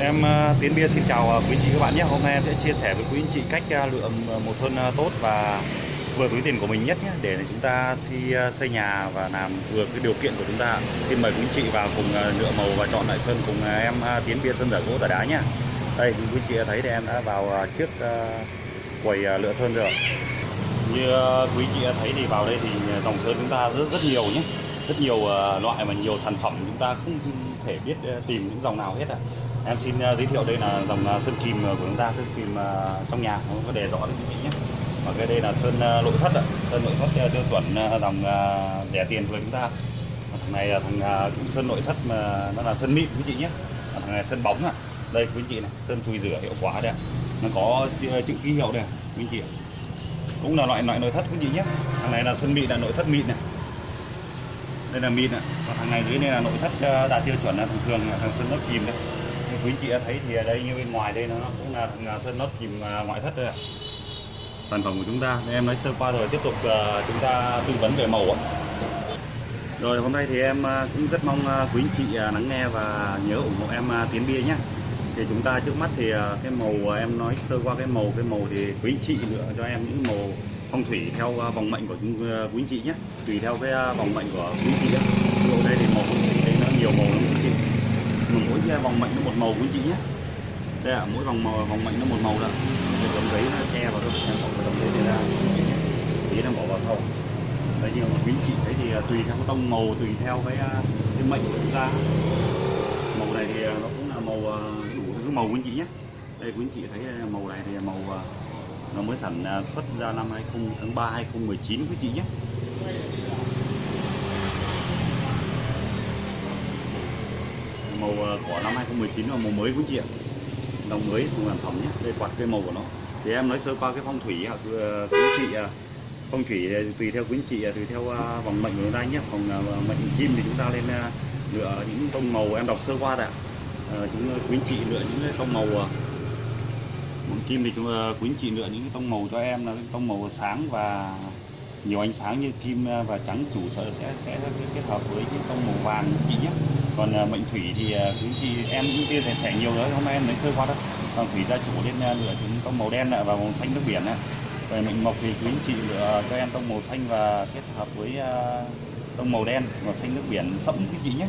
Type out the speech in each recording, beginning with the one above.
Em ờ, Tiến Bia xin chào ờ, quý anh chị các bạn nhé. Hôm nay em sẽ chia sẻ với quý anh chị cách ờ, lựa màu sơn tốt và vừa túi tiền của mình nhất nhé để chúng ta xây, xây nhà và làm vừa cái điều kiện của chúng ta. Xin mời quý anh chị vào cùng lựa màu và chọn lại sơn cùng em Tiến Bia sơn giả gỗ giả đá nhé. Đây quý anh chị thấy thì em đã vào trước quầy lựa sơn rồi. Như quý anh chị thấy thì vào đây thì dòng sơn chúng ta rất rất nhiều nhé rất nhiều loại và nhiều sản phẩm chúng ta không thể biết ờ, tìm những dòng nào hết ạ. À. Em xin uh, giới thiệu đây là dòng uh, sơn kìm của chúng ta, sơn kìm uh, trong nhà không có đề rõ đấy quý vị nhé. Và cái đây là sơn uh, nội thất ạ, à. sơn nội thất uh, tiêu chuẩn uh, dòng uh, rẻ tiền của chúng ta. Thằng này là thằng uh, sơn nội thất mà nó là sơn mịn quý chị nhé. Thằng này sơn bóng ạ. À. Đây quý chị này, sơn chùi rửa hiệu quả đây. Nó có chữ ký hiệu đây quý chị. Cũng là loại loại nội thất quý chị nhé. Thằng này là sơn mịn là nội thất mịn này đây là min ạ. Còn thằng này dưới đây là nội thất ờ, đạt tiêu chuẩn là thường thường là thằng sơn nốt kìm đấy. Như quý chị đã thấy thì ở đây như bên ngoài đây nó cũng là thằng ờ, sơn nốt kìm ờ, ngoại thất đây ạ. Sản phẩm của chúng ta. Em nói sơ qua rồi, tiếp tục chúng ta tư vấn về màu ạ. Rồi, hôm nay thì em cũng rất mong quý anh chị lắng nghe và nhớ ủng hộ em tiến bia nhé. Thì chúng ta trước mắt thì cái màu em nói sơ qua cái màu cái màu thì quý anh chị lựa cho em những màu phong thủy theo à, à, à, vòng mệnh của quý anh chị nhé. Tùy theo cái vòng mệnh của quý anh chị nhé. Ở đây thì màu thì nó nhiều màu lắm, quý anh chị. Mà mỗi vòng mệnh nó một màu, quý anh chị nhé. Đây là mỗi vòng màu, vòng mệnh nó một màu đó. Cái tấm giấy nó che vào các em bỏ cái tấm giấy này ra tí nó bỏ vào sau. Đấy như quý anh chị thấy thì tùy theo cái tông màu, tùy theo cái cái mệnh của chúng ta. Màu này thì nó cũng là màu đủ thứ màu quý anh chị nhé. Đây, quý anh chị thấy màu này thì màu nó mới sản à, xuất ra năm 20 tháng 3 2019 quý chị nhé. Màu à, của năm 2019 là màu mới quý chị ạ. Đồng mới dùng sản phẩm nhé đây quạt cây màu của nó. Thì em nói sơ qua cái phong thủy à, quý chị phong thủy tùy theo quý chị tùy theo à, vòng mệnh của chúng ta nhé. Vòng mệnh kim thì chúng ta lên lựa những tông màu em đọc sơ qua đã. Chúng quý chị lựa những tông màu kim thì chúng ờ, quý anh chị lựa những cái tông màu cho em là tông màu sáng và nhiều ánh sáng như kim ờ, và trắng chủ sở sẽ sẽ kết hợp với cái tông màu vàng chị nhé. Còn ờ, mệnh thủy thì quý chị em cũng chia sẻ sẻ nhiều rồi, hôm nay em lấy sơ qua đó còn thủy gia chủ lên lựa những tông màu đen và màu xanh nước biển này về mệnh mộc thì quý anh chị lựa cho em tông màu xanh và kết hợp với tông màu đen, màu xanh nước biển. Sẫm quý chị nhé.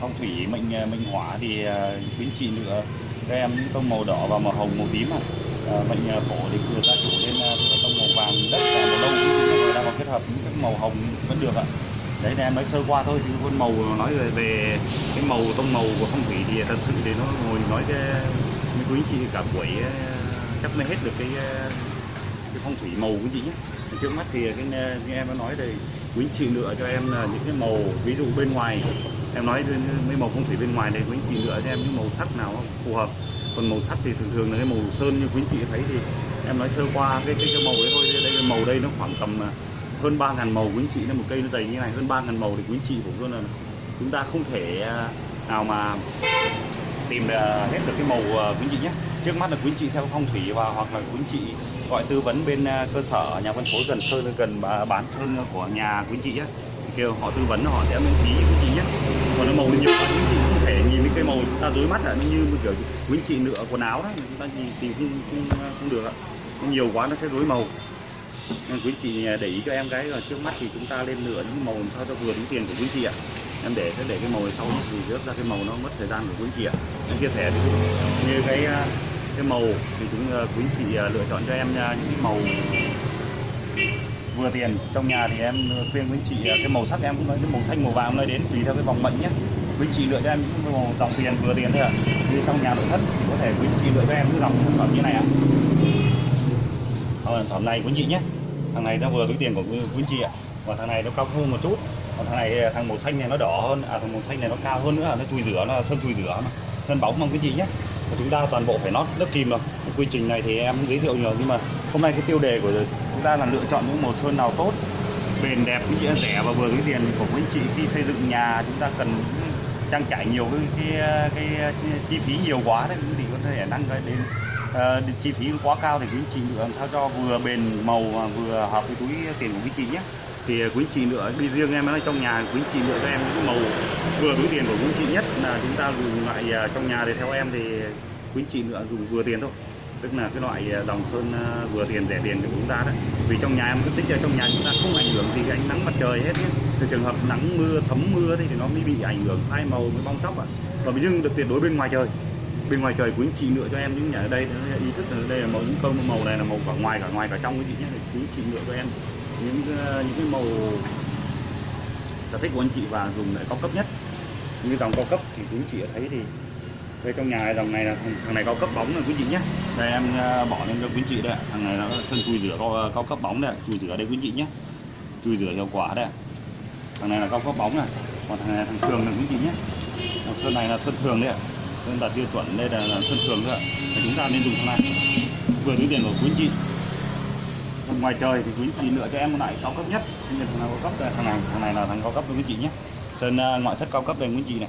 Phong thủy mệnh mệnh hỏa thì quý anh chị lựa các em những tông màu đỏ và màu hồng màu tím à. à mệnh ờ, phổ thì vừa gia chủ lên ờ, tông màu vàng đất và màu nâu cũng đang còn kết hợp những cái màu hồng vẫn được ạ đấy là em nói sơ qua thôi chứ con màu nói về, về cái màu tông màu của phong thủy thì thật sự thì nó ngồi nói cái mấy quý chị cả buổi chắc mới hết được cái cái phong thủy màu của chị nhé trước mắt thì cái cái em nó nói đây quý chị lựa cho em là những cái màu ví dụ bên ngoài em nói mấy màu phong thủy bên ngoài này quý chị lựa cho em những màu sắc nào phù hợp. Còn màu sắc thì thường thường là cái màu sơn như quý chị thấy thì em nói sơ qua cái cái, cái màu đấy thôi. Đây cái màu đây nó khoảng tầm à, hơn ba ngàn màu quý chị nên một cây nó dày như này hơn ba ngàn màu thì quý chị cũng luôn là chúng ta không thể à, nào mà tìm à, hết được cái màu quý chị nhé. Trước mắt là quý chị theo phong thủy và hoặc là quý chị gọi tư vấn bên à, cơ sở nhà phân phối gần sơn gần bán sơn của nhà quý chị chị thì kêu họ tư vấn họ sẽ miễn phí quý chị nhé còn nó màu nhiều quá quý chị không thể nhìn cái cây màu chúng ta rối mắt là như kiểu quý chị nửa quần áo đó chúng ta nhìn tìm không, không, không được ạ. Nhiều quá nó sẽ rối màu. Nên quý chị à, để ý cho em cái là trước mắt thì chúng ta lên lựa những màu sao cho vừa đúng tiền của quý chị ạ. Em để sẽ để cái màu này sau thì rớt ra cái màu nó mất thời gian của quý chị ạ. Em chia sẻ như cái à, cái màu thì chúng ờ, quý chị ờ, lựa chọn cho em ờ, những màu vừa tiền. Trong nhà thì em khuyên quý chị cái màu sắc em cũng nói, cái màu xanh, màu vàng nói đến, tùy theo cái vòng mệnh nhé quý chị lựa cho em những màu dòng tiền vừa tiền thôi ạ. À. như trong nhà nội thất thì có thể quý chị lựa cho em cái dòng sản phẩm như này ạ. À. sản phẩm này quý chị nhé thằng này nó vừa túi tiền của quý chị ạ. Và thằng này nó cao hơn một chút. Còn thằng này thằng màu xanh này nó đỏ hơn à thằng màu xanh này nó cao hơn nữa, nó chùi rửa, nó sơn chùi rửa mà. Sơn bóng mong quý chị nhé chúng ta toàn bộ phải nót lớp kìm rồi. Quy trình này thì em giới thiệu nhiều nhưng mà hôm nay cái tiêu đề của chúng ta là lựa chọn những màu sơn nào tốt bền đẹp cũng như rẻ và vừa cái tiền của quý chị khi xây dựng nhà. Chúng ta cần trang trải nhiều cái cái, cái, cái chi phí nhiều quá đấy thì có thể năng cái đến uh, chi phí quá cao thì quý chị làm sao cho vừa bền màu và vừa hợp với túi tiền của quý chị nhé thì quý chị lựa đi riêng em, nói trong nhà quý chị lựa cho em những màu vừa túi tiền của quý chị nhất, là chúng ta dùng loại à, trong nhà thì theo em thì quý chị lựa dùng vừa tiền thôi. Tức là cái loại à, dòng sơn à, vừa tiền, rẻ tiền của chúng ta đấy vì trong nhà em cứ tích ở trong nhà chúng ta không ảnh hưởng gì cái ánh nắng mặt trời hết nhé. Từ trường hợp nắng mưa, thấm mưa thì nó mới bị ảnh hưởng, phai màu với bong tóc ạ. Và nhưng được tuyệt đối bên ngoài trời. Bên ngoài trời quý anh chị lựa cho em những nhà ở đây, ý thức là đây là màu, những câu màu này là màu cả ngoài cả ngoài, cả trong quý chị nhé. Quý chị lựa cho em những ờ, những cái màu sở thích của anh chị và dùng để cao cấp nhất. Như dòng cao cấp thì quý anh chị thấy thì đây trong nhà dòng này là thằng, thằng này cao cấp bóng này quý chị nhé. Đây em ờ, bỏ lên cho quý chị đây thằng này nó sơn chui rửa cao, cao cấp bóng đây chui rửa đây quý chị nhé. Chui rửa hiệu quả đây thằng này là cao cấp bóng này. Còn thằng này là thằng thường này quý chị nhé. Còn sơn này là sơn thường đấy ạ. Sơn đạt tiêu chuẩn đây là, là sơn thường thôi ạ. Chúng ta nên dùng thằng này. Vừa túi tiền của quý anh chị còn ngoài trời thì quý chị lựa cho em một loại cao cấp nhất. Như thằng nào cao cấp đây, thằng này thằng này là thằng cao cấp với quý chị nhé. Sơn uh, ngoại thất cao cấp đây quý chị này.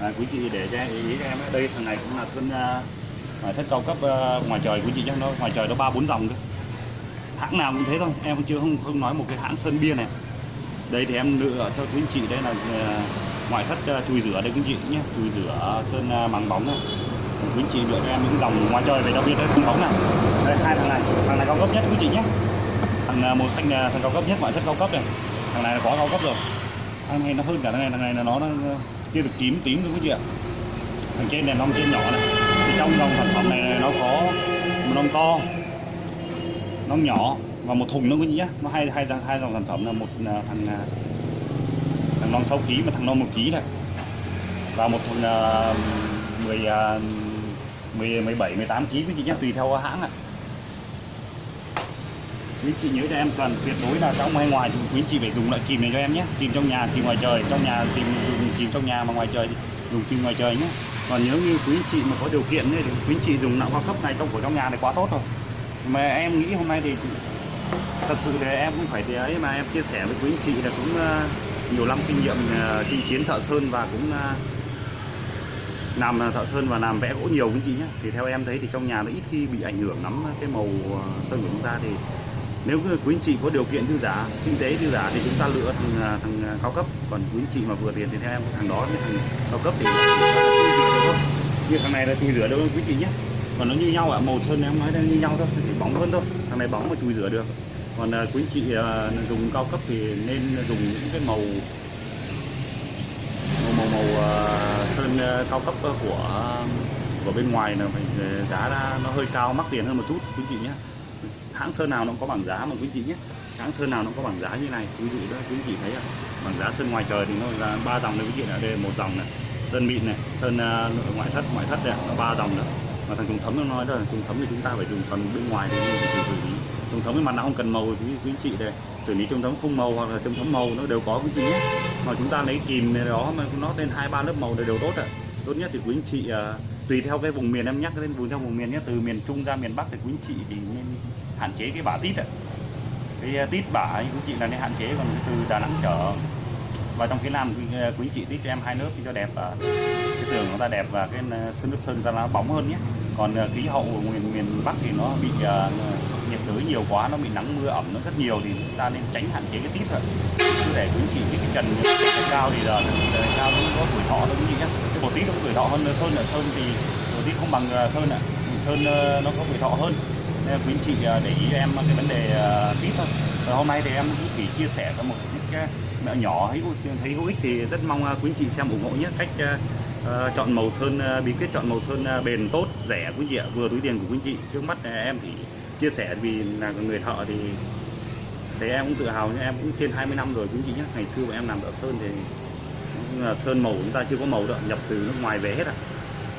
À, quý chị để cho ý, ý cho em đây thằng này cũng là sơn uh, ngoại thất cao cấp uh, ngoài trời quý chị nhé. Nó ngoài trời nó ba bốn dòng cơ. Hãng nào cũng thế thôi em chưa không không nói một cái hãng sơn bia này. Đây thì em lựa cho quý chị đây là uh, ngoại thất uh, chùi rửa đây quý chị nhé. Chùi rửa sơn uh, màng bóng này quý chị lựa cho em những dòng ngoài trời về đặc biệt đây không bóng này đây hai thằng này. Thằng này cao cấp nhất quý chị nhé. Thằng à, màu xanh là thằng cao cấp nhất ngoại thất cao cấp này. Thằng này là có cao cấp rồi. Thằng này nó hơn cả thằng này thằng này là nó, nó chưa được tím tím luôn quý chị ạ? Thằng trên này nông trên nhỏ này. Thì trong dòng sản phẩm này nó có một nông to nông nhỏ và một thùng nữa quý chị nhé. Nó hai hai hai dòng sản phẩm là một à, thằng à, thằng non 6 kg và thằng non 1 kg này. Và một thùng uh, 10 uh, 17 18 kg quý chị nhé tùy theo hãng ạ. Quý chị nhớ cho em cần tuyệt đối là trong hay ngoài thì quý chị phải dùng loại kìm này cho em nhé. Kìm trong nhà kìm ngoài trời, trong nhà kìm dùng kìm trong nhà mà ngoài trời dùng kìm ngoài trời nhé. Còn nếu như quý chị mà có điều kiện thì quý chị dùng nạo cao cấp này trong của trong nhà này quá tốt rồi. Mà em nghĩ hôm nay thì thật sự thì em cũng phải thế ấy mà em chia sẻ với quý chị là cũng ờ, nhiều năm kinh nghiệm ờ, kinh chiến thợ sơn và cũng ờ, làm thợ sơn và làm vẽ gỗ nhiều quý anh chị nhé thì theo em thấy thì trong nhà nó ít khi bị ảnh hưởng lắm cái màu à, sơn của chúng ta. Thì nếu quý anh chị có điều kiện thư giả kinh tế thư giả thì chúng ta lựa thằng, à, thằng à, cao cấp. Còn quý anh chị mà vừa tiền thì theo em thằng đó cái thằng cao cấp thì chui rửa được thôi. Như thằng này là chui rửa được quý chị nhé còn nó như nhau ạ màu sơn em nói là như nhau thôi thì bóng hơn thôi. Thằng này bóng mà chui rửa được. Còn quý anh chị dùng cao cấp thì nên dùng những cái màu màu, màu uh, sơn uh, cao cấp ờ, của của bên ngoài là mình ờ, giá nó hơi cao mắc tiền hơn một chút quý chị nhé. Hãng sơn nào nó cũng có bảng giá mà quý chị nhé. Hãng sơn nào nó cũng có bảng giá như này ví dụ đó quý chị thấy à, bảng giá sơn ngoài trời thì nó là ba dòng này quý chị ở đây một dòng này sơn mịn này sơn uh, ngoại thất ngoại thất này là ba dòng nữa mà thằng trùng thấm nó nói đó là trùng thấm thì chúng ta phải dùng phần bên ngoài thì phải xử lý. Trùng thấm cái mặt nào không cần màu thì quý chị đây xử lý trùng thấm không màu hoặc là trùng thấm màu nó đều có quý chị nhé. Mà chúng ta lấy kìm này đó mà nó lên hai ba lớp màu đều, đều tốt ạ tốt nhất thì quý anh chị uh, tùy theo cái vùng miền em nhắc đến vùng theo vùng miền nhé từ miền trung ra miền bắc thì quý anh chị thì nên hạn chế cái bả tít ạ. Cái à, tít bả quý anh chị là nên hạn chế còn từ đà nẵng trở và trong phía nam à, quý, quý chị tít cho em hai nước cho đẹp và cái tường nó ta đẹp và cái sơn nước sơn ra nó bóng hơn nhé. Còn khí hậu của miền miền bắc thì nó bị uh, nhiệt đới nhiều quá nó bị nắng mưa ẩm nó rất nhiều thì chúng ta nên tránh hạn chế cái tít rồi để quý anh chị cái, cái trần cao thì giờ cao nó tuổi thọ hơn à, sơn ạ sơn thì đầu tít không bằng sơn ạ. Sơn nó có tuổi thọ hơn. Nên quý anh chị à, để ý em cái vấn đề à, tít thôi. Và hôm nay thì em cũng chỉ chia sẻ cho một cái mẹo nhỏ thấy thấy hữu ích thì rất mong quý anh chị xem ủng hộ nhé. Cách uh, chọn màu sơn uh, bí quyết chọn màu sơn uh, bền tốt rẻ quý anh chị ạ. Vừa túi tiền của quý anh chị. Trước mắt em thì chia sẻ vì là người thợ thì thì em cũng tự hào nhé. Em cũng trên 20 năm rồi quý anh chị nhé. Ngày xưa mà em làm thợ sơn thì là sơn màu chúng ta chưa có màu đâu nhập từ nước ngoài về hết ạ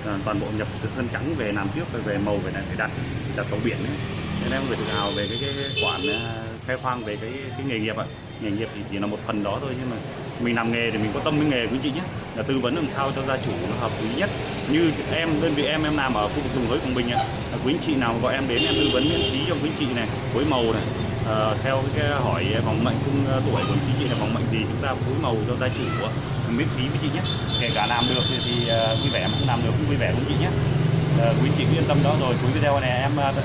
à. toàn bộ nhập sơn trắng về làm trước về màu về này phải đặt đặt tàu biển ấy. nên em phải tự hào về cái, cái, cái quản ờ, khai khoang về cái cái nghề nghiệp ạ nghề nghiệp thì chỉ là một phần đó thôi nhưng mà mình làm nghề thì mình có tâm với nghề quý chị nhé là tư vấn làm sao cho gia chủ nó hợp lý nhất như em đơn vị em em làm ở khu vực vùng hới quảng bình ạ quý anh chị nào gọi em đến em tư vấn miễn phí cho quý anh chị này phối màu này à, theo cái hỏi vòng mệnh cung tuổi của quý chị là vòng mệnh gì chúng ta phối màu cho gia chủ ạ miễn phí với chị nhé kể cả làm được thì, thì uh, vui vẻ mà không làm được cũng vui vẻ với chị nhé uh, quý chị yên tâm đó rồi cuối video này em uh,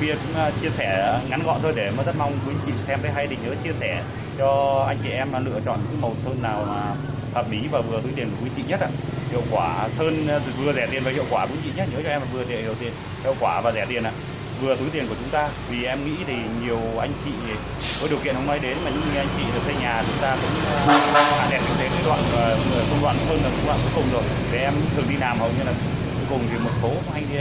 Bia cũng ờ, chia sẻ ngắn gọn thôi để mà rất mong quý chị xem thấy hay thì nhớ chia sẻ cho anh chị em là lựa chọn cái màu sơn nào mà hợp lý và vừa túi tiền của quý chị nhất ạ. Hiệu quả sơn vừa rẻ tiền và hiệu quả quý chị nhất nhớ cho em là vừa tiền hiệu tiền hiệu quả và rẻ tiền ạ. Vừa túi tiền của chúng ta. Vì em nghĩ thì nhiều anh chị có điều kiện không may đến, mà những anh chị được xây nhà chúng ta cũng ờ, hạ đèn kinh tế cái đoạn ờ, công đoạn sơn là công đoạn cuối cùng rồi. Để em thường đi làm hầu như là cuối cùng thì một số anh đi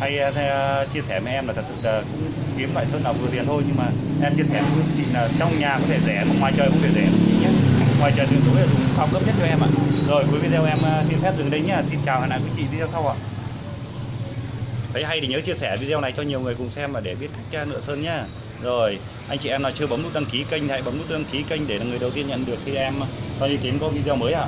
hay ờ, chia sẻ với em là thật sự là cũng kiếm loại sơn nào vừa tiền thôi, nhưng mà em chia sẻ với chị là trong nhà có thể rẻ, mà ngoài trời cũng thể rẻ. Nhé. Ngoài trời tuyệt đối là dùng cao cấp nhất cho em ạ. Rồi, cuối video em xin phép dừng đây nhé xin chào, hẹn lại quý chị video sau ạ thấy hay thì nhớ chia sẻ video này cho nhiều người cùng xem và để biết cách à, nựa sơn nhá. Rồi, anh chị em nào chưa bấm nút đăng ký kênh hãy bấm nút đăng ký kênh để là người đầu tiên nhận được khi em à, cho đi tiến có video mới ạ.